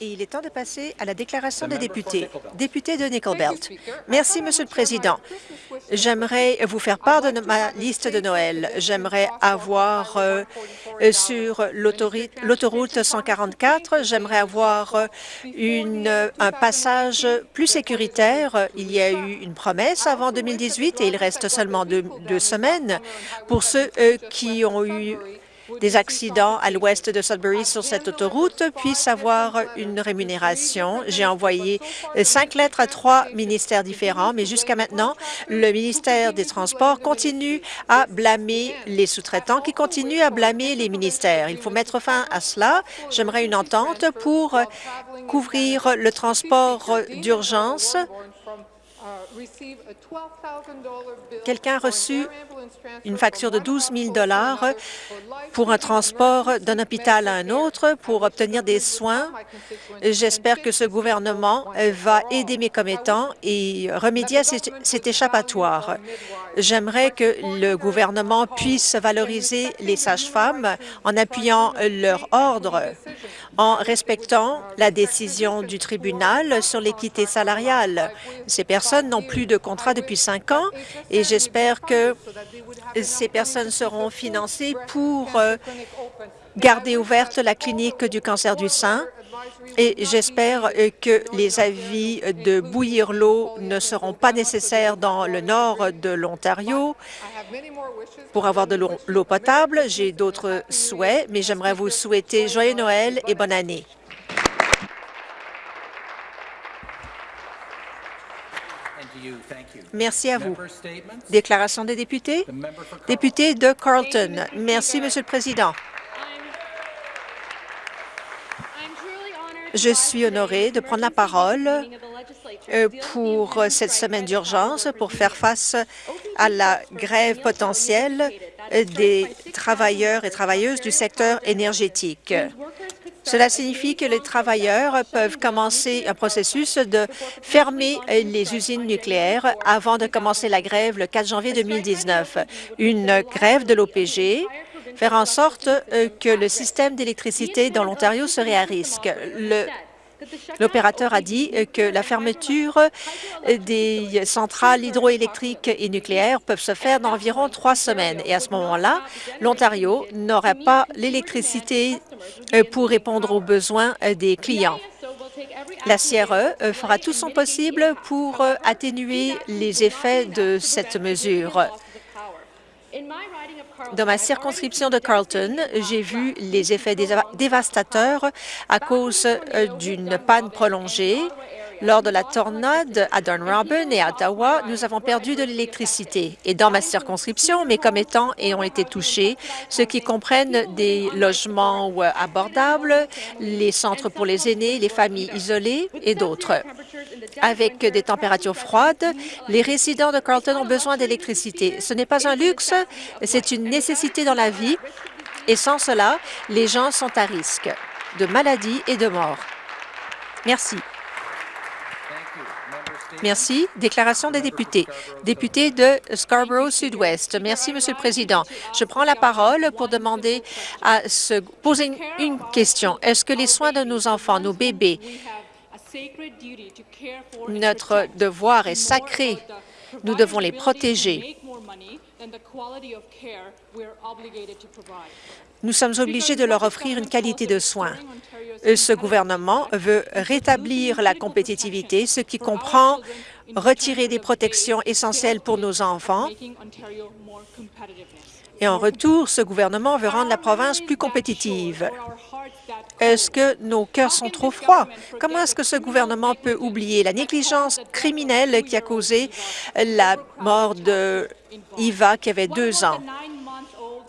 Et il est temps de passer à la déclaration des députés. Député de Nickelbelt. Merci, Monsieur le Président. J'aimerais vous faire part de ma liste de Noël. J'aimerais avoir euh, sur l'autoroute 144, j'aimerais avoir une, un passage plus sécuritaire. Il y a eu une promesse avant 2018 et il reste seulement deux, deux semaines pour ceux euh, qui ont eu des accidents à l'ouest de Sudbury sur cette autoroute puissent avoir une rémunération. J'ai envoyé cinq lettres à trois ministères différents, mais jusqu'à maintenant, le ministère des Transports continue à blâmer les sous-traitants qui continuent à blâmer les ministères. Il faut mettre fin à cela. J'aimerais une entente pour couvrir le transport d'urgence Quelqu'un a reçu une facture de 12 000 pour un transport d'un hôpital à un autre pour obtenir des soins. J'espère que ce gouvernement va aider mes commettants et remédier à cet échappatoire. J'aimerais que le gouvernement puisse valoriser les sages-femmes en appuyant leur ordre, en respectant la décision du tribunal sur l'équité salariale. Ces personnes n'ont plus de contrat depuis cinq ans et j'espère que ces personnes seront financées pour euh, garder ouverte la clinique du cancer du sein et j'espère euh, que les avis de bouillir l'eau ne seront pas nécessaires dans le nord de l'Ontario pour avoir de l'eau potable. J'ai d'autres souhaits, mais j'aimerais vous souhaiter joyeux Noël et bonne année. Merci à vous. Déclaration des députés. Député de Carlton. Merci, Monsieur le Président. Je suis honorée de prendre la parole euh, pour cette semaine d'urgence pour faire face à la grève potentielle des travailleurs et travailleuses du secteur énergétique. Cela signifie que les travailleurs peuvent commencer un processus de fermer les usines nucléaires avant de commencer la grève le 4 janvier 2019. Une grève de l'OPG faire en sorte euh, que le système d'électricité dans l'Ontario serait à risque. L'opérateur a dit que la fermeture des centrales hydroélectriques et nucléaires peuvent se faire dans environ trois semaines. Et à ce moment-là, l'Ontario n'aurait pas l'électricité euh, pour répondre aux besoins euh, des clients. La CRE euh, fera tout son possible pour atténuer les effets de cette mesure. Dans ma circonscription de Carlton, j'ai vu les effets dévastateurs à cause euh, d'une panne prolongée. Lors de la tornade à Dunrobin et à Ottawa, nous avons perdu de l'électricité. Et dans ma circonscription, mes commettants ont été touchés, ce qui comprennent des logements euh, abordables, les centres pour les aînés, les familles isolées et d'autres. Avec des températures froides, les résidents de Carlton ont besoin d'électricité. Ce n'est pas un luxe, c'est une nécessité dans la vie et sans cela, les gens sont à risque de maladie et de mort. Merci. Merci. Déclaration des députés. Député de Scarborough Sud-Ouest. Merci, Monsieur le Président. Je prends la parole pour demander à se poser une question. Est-ce que les soins de nos enfants, nos bébés, notre devoir est sacré. Nous devons les protéger. Nous sommes obligés de leur offrir une qualité de soins. Ce gouvernement veut rétablir la compétitivité, ce qui comprend retirer des protections essentielles pour nos enfants et en retour, ce gouvernement veut rendre la province plus compétitive. Est-ce que nos cœurs sont trop froids? Comment est-ce que ce gouvernement peut oublier la négligence criminelle qui a causé la mort de qui avait deux ans,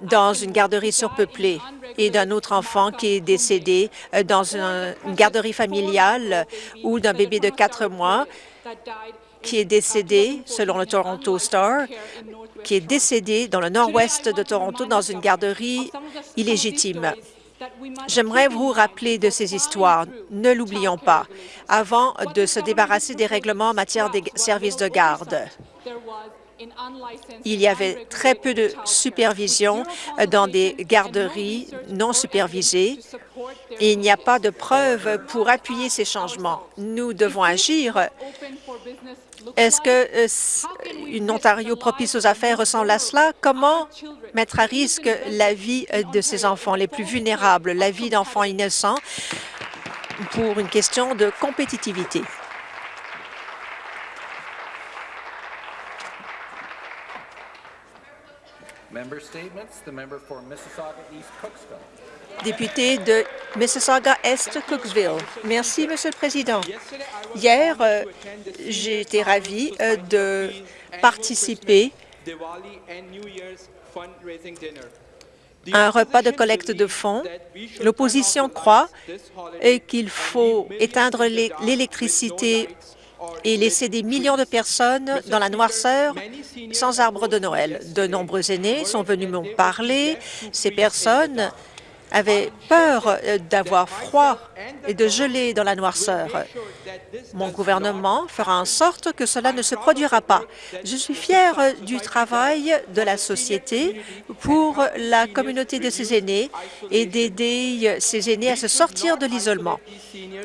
dans une garderie surpeuplée, et d'un autre enfant qui est décédé dans une garderie familiale ou d'un bébé de quatre mois qui est décédé, selon le Toronto Star, qui est décédé dans le nord-ouest de Toronto dans une garderie illégitime. J'aimerais vous rappeler de ces histoires. Ne l'oublions pas, avant de se débarrasser des règlements en matière des services de garde. Il y avait très peu de supervision dans des garderies non supervisées et il n'y a pas de preuves pour appuyer ces changements. Nous devons agir. Est-ce que une Ontario propice aux affaires ressemble à cela? Comment mettre à risque la vie de ces enfants les plus vulnérables, la vie d'enfants innocents, pour une question de compétitivité? Député de Mississauga-Est-Cooksville. Merci, Monsieur le Président. Hier, euh, j'ai été ravi euh, de participer à un repas de collecte de fonds. L'opposition croit qu'il faut éteindre l'électricité et laisser des millions de personnes dans la noirceur sans arbre de Noël. De nombreux aînés sont venus me parler. Ces personnes avaient peur d'avoir froid et de geler dans la noirceur. Mon gouvernement fera en sorte que cela ne se produira pas. Je suis fière du travail de la société pour la communauté de ces aînés et d'aider ces aînés à se sortir de l'isolement.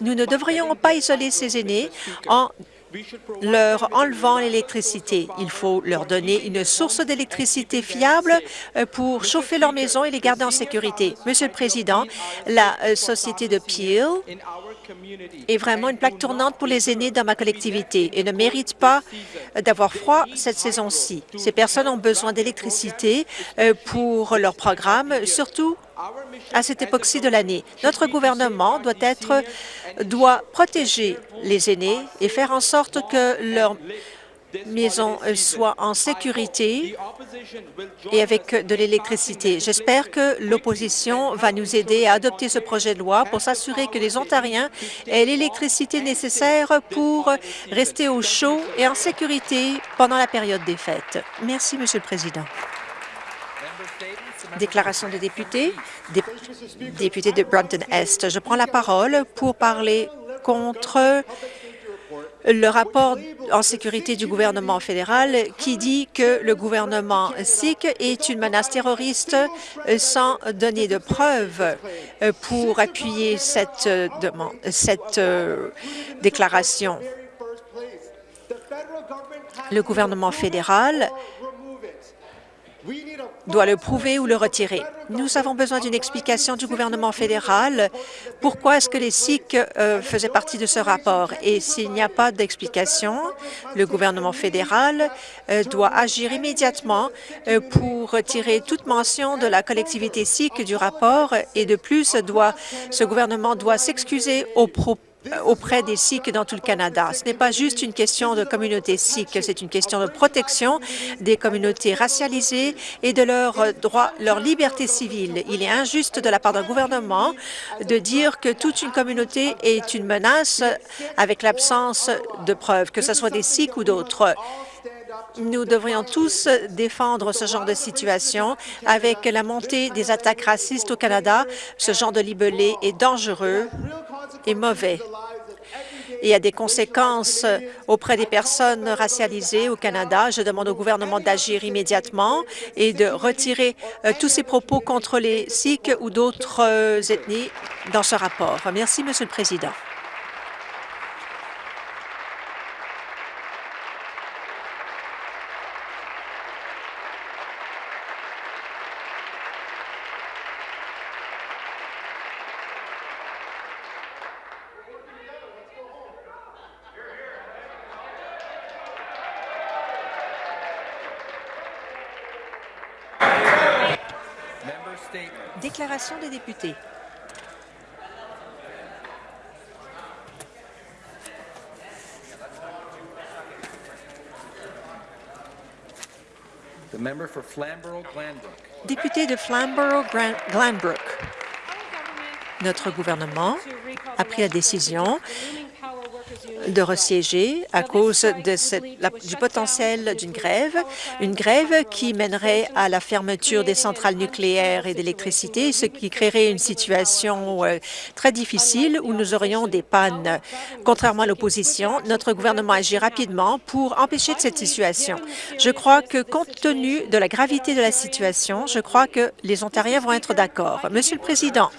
Nous ne devrions pas isoler ces aînés en leur enlevant l'électricité. Il faut leur donner une source d'électricité fiable euh, pour chauffer leur maison et les garder en sécurité. Monsieur le Président, la euh, société de Peel est vraiment une plaque tournante pour les aînés dans ma collectivité et ne mérite pas d'avoir froid cette saison-ci. Ces personnes ont besoin d'électricité euh, pour leur programme, surtout à cette époque-ci de l'année. Notre gouvernement doit être doit protéger les aînés et faire en sorte que leur maison soit en sécurité et avec de l'électricité. J'espère que l'opposition va nous aider à adopter ce projet de loi pour s'assurer que les Ontariens aient l'électricité nécessaire pour rester au chaud et en sécurité pendant la période des fêtes. Merci, Monsieur le Président. Déclaration de député, député de Brampton-Est. Je prends la parole pour parler contre le rapport en sécurité du gouvernement fédéral qui dit que le gouvernement sikh est une menace terroriste sans donner de preuves pour appuyer cette, demande, cette euh, déclaration. Le gouvernement fédéral doit le prouver ou le retirer. Nous avons besoin d'une explication du gouvernement fédéral. Pourquoi est-ce que les Sikhs euh, faisaient partie de ce rapport? Et s'il n'y a pas d'explication, le gouvernement fédéral euh, doit agir immédiatement euh, pour retirer toute mention de la collectivité sikh du rapport et de plus, ce gouvernement doit s'excuser au propos auprès des Sikhs dans tout le Canada. Ce n'est pas juste une question de communauté sikh, c'est une question de protection des communautés racialisées et de leurs droits, leur liberté civile. Il est injuste de la part d'un gouvernement de dire que toute une communauté est une menace avec l'absence de preuves, que ce soit des Sikhs ou d'autres. Nous devrions tous défendre ce genre de situation. Avec la montée des attaques racistes au Canada, ce genre de libellé est dangereux et mauvais et a des conséquences auprès des personnes racialisées au Canada. Je demande au gouvernement d'agir immédiatement et de retirer euh, tous ces propos contre les Sikhs ou d'autres euh, ethnies dans ce rapport. Merci, Monsieur le Président. Déclaration des députés. Député de Flamborough-Glanbrook. Notre gouvernement a pris la décision de resiéger à cause du potentiel d'une grève, une grève qui mènerait à la fermeture des centrales nucléaires et d'électricité, ce qui créerait une situation euh, très difficile où nous aurions des pannes. Contrairement à l'opposition, notre gouvernement agit rapidement pour empêcher cette situation. Je crois que, compte tenu de la gravité de la situation, je crois que les Ontariens vont être d'accord. Monsieur le Président,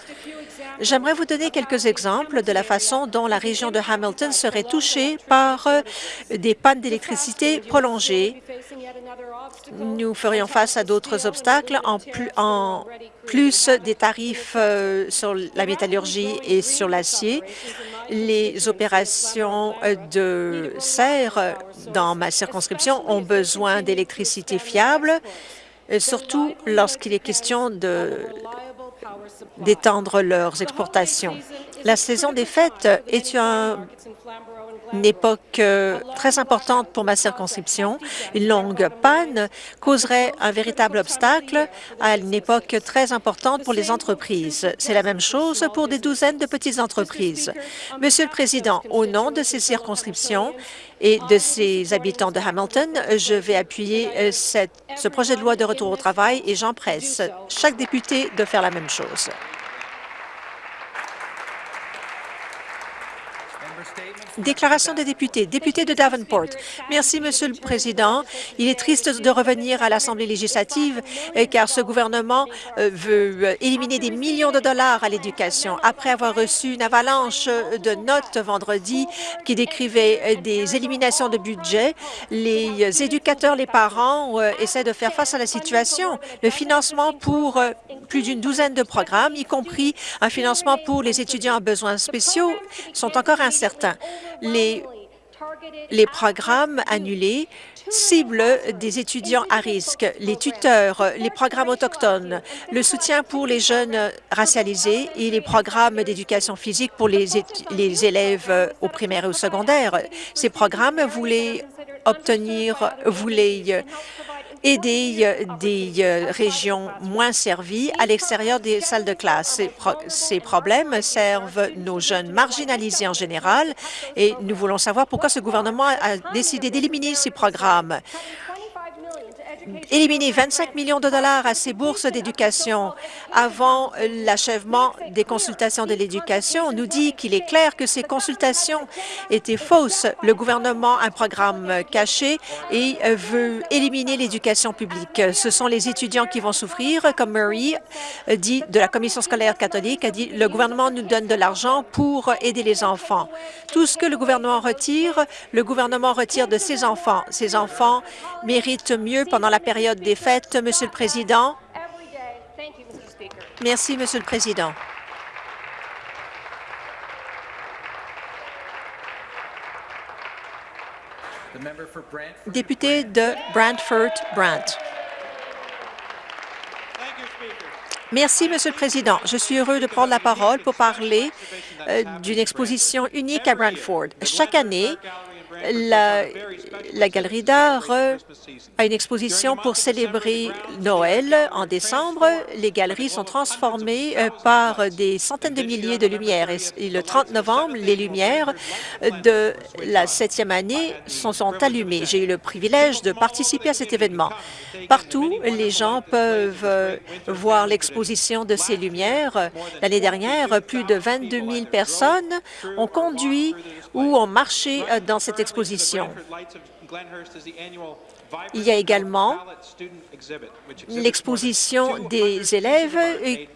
J'aimerais vous donner quelques exemples de la façon dont la région de Hamilton serait touchée par euh, des pannes d'électricité prolongées. Nous ferions face à d'autres obstacles, en plus, des tarifs euh, sur la métallurgie et sur l'acier. Les opérations euh, de serre dans ma circonscription ont besoin d'électricité fiable, surtout lorsqu'il est question de d'étendre leurs exportations. La saison des fêtes est une époque euh, très importante pour ma circonscription. Une longue panne causerait un véritable obstacle à une époque très importante pour les entreprises. C'est la même chose pour des douzaines de petites entreprises. Monsieur le Président, au nom de ces circonscriptions et de ces habitants de Hamilton, je vais appuyer euh, ce projet de loi de retour au travail et j'empresse chaque député de faire la même chose. Déclaration des députés. Député de Davenport. Merci, Monsieur le Président. Il est triste de revenir à l'Assemblée législative euh, car ce gouvernement euh, veut euh, éliminer des millions de dollars à l'éducation. Après avoir reçu une avalanche de notes vendredi qui décrivait des éliminations de budget, les éducateurs, les parents essaient de faire face à la situation. Le financement pour plus d'une douzaine de programmes, y compris un financement pour les étudiants à besoins spéciaux, sont encore incertains les, programmes annulés ciblent des étudiants à risque, les tuteurs, les programmes autochtones, le soutien pour les jeunes racialisés et les programmes d'éducation physique pour les, les élèves au primaire et au secondaire. Ces programmes voulaient obtenir, voulaient euh, des euh, régions moins servies à l'extérieur des salles de classe. Ces, problèmes servent nos jeunes marginalisés en général et nous voulons savoir pourquoi ce gouvernement a décidé d'éliminer ces programmes éliminer 25 millions de dollars à ces bourses d'éducation avant l'achèvement des consultations de l'éducation nous dit qu'il est clair que ces consultations étaient fausses. Le gouvernement a un programme caché et veut éliminer l'éducation publique. Ce sont les étudiants qui vont souffrir, comme Murray dit de la Commission scolaire catholique, a dit le gouvernement nous donne de l'argent pour aider les enfants. Tout ce que le gouvernement retire, le gouvernement retire de ses enfants. Ces enfants méritent mieux pendant la période des fêtes, Monsieur le Président. Merci, Monsieur le Président. Député de Brantford-Brant. Merci, Monsieur le Président. Je suis heureux de prendre la parole pour parler euh, d'une exposition unique à Brantford. Chaque année, la, Galerie d'art a une exposition pour célébrer Noël en décembre. Les galeries sont transformées euh, par des centaines de milliers de lumières. Et le 30 novembre, les lumières de la septième année sont, sont allumées. J'ai eu le privilège de participer à cet événement. Partout, les gens peuvent euh, voir l'exposition de ces lumières. L'année dernière, plus de 22 000 personnes ont conduit ou ont marché euh, dans cette exposition. Il y a également l'exposition des élèves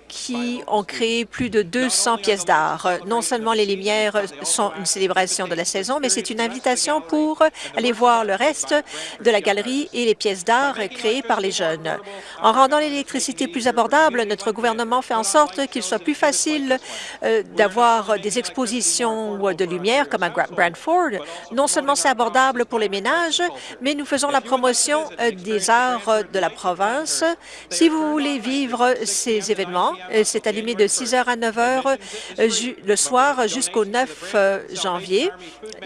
qui ont créé plus de 200 pièces d'art. Non seulement les lumières sont une célébration de la saison, mais c'est une invitation pour aller voir le reste de la galerie et les pièces d'art créées par les jeunes. En rendant l'électricité plus abordable, notre gouvernement fait en sorte qu'il soit plus facile euh, d'avoir des expositions de lumière comme à Brantford. Non seulement c'est abordable pour les ménages, mais nous faisons la promotion euh, des arts de la province. Si vous voulez vivre ces événements, euh, c'est allumé de 6 heures à 9 heures euh, le soir jusqu'au 9 euh, janvier.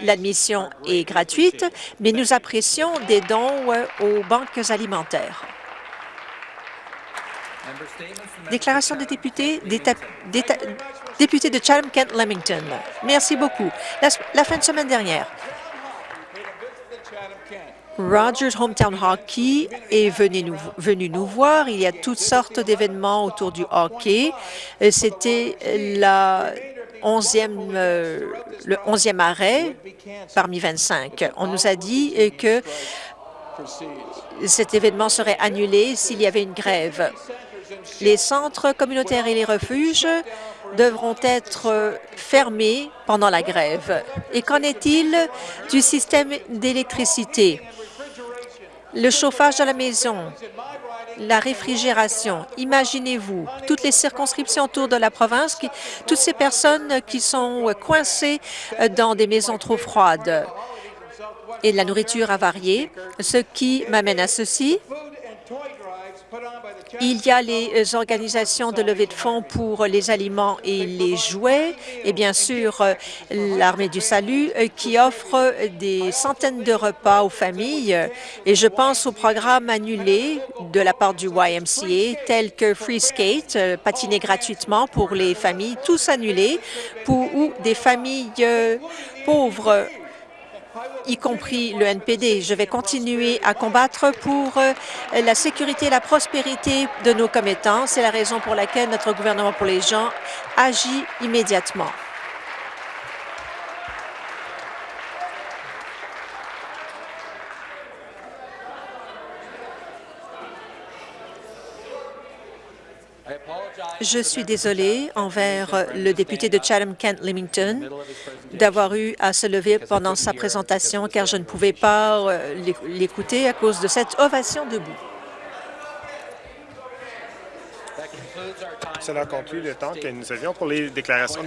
L'admission est gratuite, mais nous apprécions des dons aux banques alimentaires. Déclaration des députés, député de Chatham-Kent-Lemington. Merci beaucoup. La fin de semaine dernière, Rogers Hometown Hockey est venu nous, voir. Il y a toutes sortes d'événements autour du hockey. Euh, C'était la 11e, euh, le 11e arrêt parmi 25. On nous a dit euh, que cet événement serait annulé s'il y avait une grève. Les centres communautaires et les refuges devront être fermés pendant la grève. Et qu'en est-il du système d'électricité? Le chauffage à la maison, la réfrigération. Imaginez-vous toutes les circonscriptions autour de la province, toutes ces personnes qui sont coincées euh, dans des maisons trop froides et la nourriture a varié, ce qui m'amène à ceci. Il y a les organisations de levée de fonds pour les aliments et les jouets et bien sûr euh, l'Armée du Salut euh, qui offre des centaines de repas aux familles. Et je pense aux programmes annulés de la part du YMCA tels que Free Skate, euh, patiner gratuitement pour les familles, tous annulés, pour, ou des familles euh, pauvres y compris le NPD. Je vais continuer à combattre pour euh, la sécurité et la prospérité de nos commettants. C'est la raison pour laquelle notre gouvernement pour les gens agit immédiatement. Je suis désolée envers le député de Chatham-Kent-Limington d'avoir eu à se lever pendant sa présentation car je ne pouvais pas euh, l'écouter à cause de cette ovation debout. Cela conclut le temps que nous avions pour les déclarations